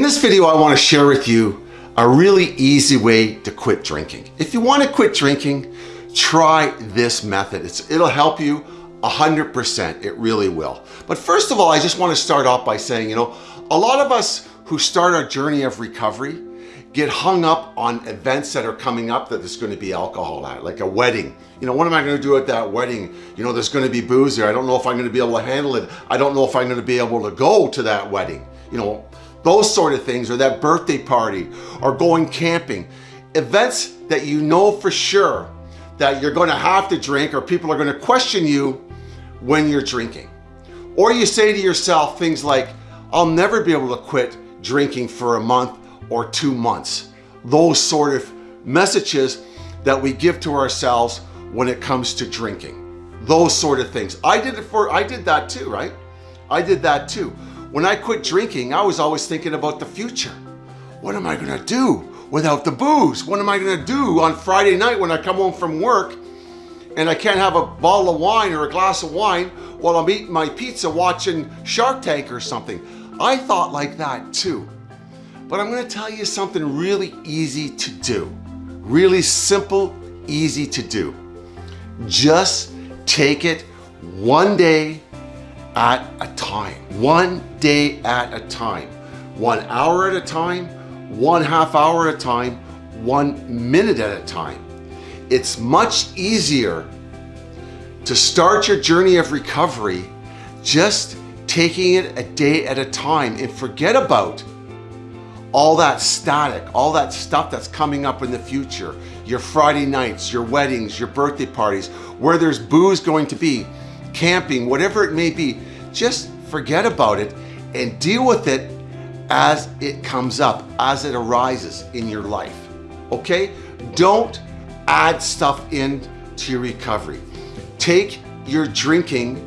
In this video, I want to share with you a really easy way to quit drinking. If you want to quit drinking, try this method. It's, it'll help you 100%, it really will. But first of all, I just want to start off by saying, you know, a lot of us who start our journey of recovery get hung up on events that are coming up that there's going to be alcohol at, like a wedding. You know, what am I going to do at that wedding? You know, there's going to be booze there. I don't know if I'm going to be able to handle it. I don't know if I'm going to be able to go to that wedding. You know, those sort of things, or that birthday party, or going camping. Events that you know for sure that you're gonna have to drink or people are gonna question you when you're drinking. Or you say to yourself things like, I'll never be able to quit drinking for a month or two months. Those sort of messages that we give to ourselves when it comes to drinking. Those sort of things. I did it for, I did that too, right? I did that too. When I quit drinking, I was always thinking about the future. What am I gonna do without the booze? What am I gonna do on Friday night when I come home from work and I can't have a bottle of wine or a glass of wine while I'm eating my pizza watching Shark Tank or something? I thought like that too. But I'm gonna tell you something really easy to do. Really simple, easy to do. Just take it one day at a time, one day at a time, one hour at a time, one half hour at a time, one minute at a time. It's much easier to start your journey of recovery just taking it a day at a time and forget about all that static, all that stuff that's coming up in the future, your Friday nights, your weddings, your birthday parties, where there's booze going to be, camping, whatever it may be, just forget about it and deal with it as it comes up, as it arises in your life, okay? Don't add stuff in to your recovery. Take your drinking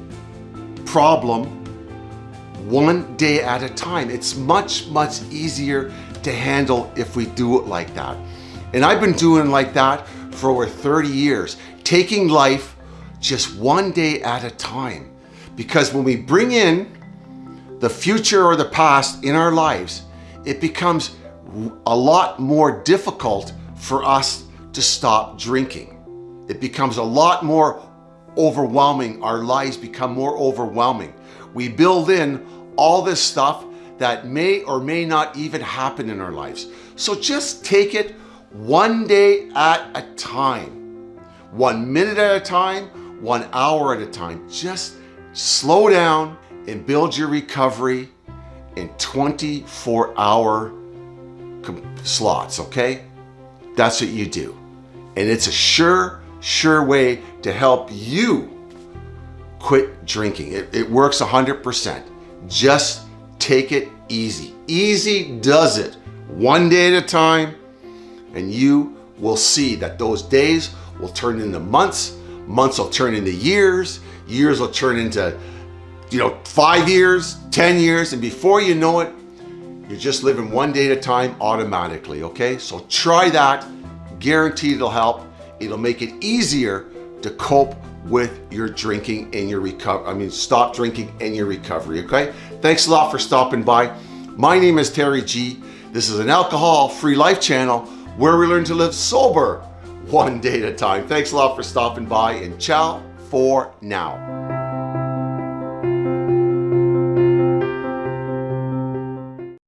problem one day at a time. It's much, much easier to handle if we do it like that. And I've been doing like that for over 30 years, taking life just one day at a time. Because when we bring in the future or the past in our lives, it becomes a lot more difficult for us to stop drinking. It becomes a lot more overwhelming. Our lives become more overwhelming. We build in all this stuff that may or may not even happen in our lives. So just take it one day at a time, one minute at a time, one hour at a time. Just slow down and build your recovery in 24 hour slots, okay? That's what you do. And it's a sure, sure way to help you quit drinking. It, it works 100%. Just take it easy. Easy does it. One day at a time, and you will see that those days will turn into months, months will turn into years, years will turn into, you know, five years, 10 years, and before you know it, you're just living one day at a time automatically, okay? So try that, guaranteed it'll help. It'll make it easier to cope with your drinking and your recovery. I mean, stop drinking and your recovery, okay? Thanks a lot for stopping by. My name is Terry G. This is an alcohol-free life channel where we learn to live sober one day at a time. Thanks a lot for stopping by and ciao for now.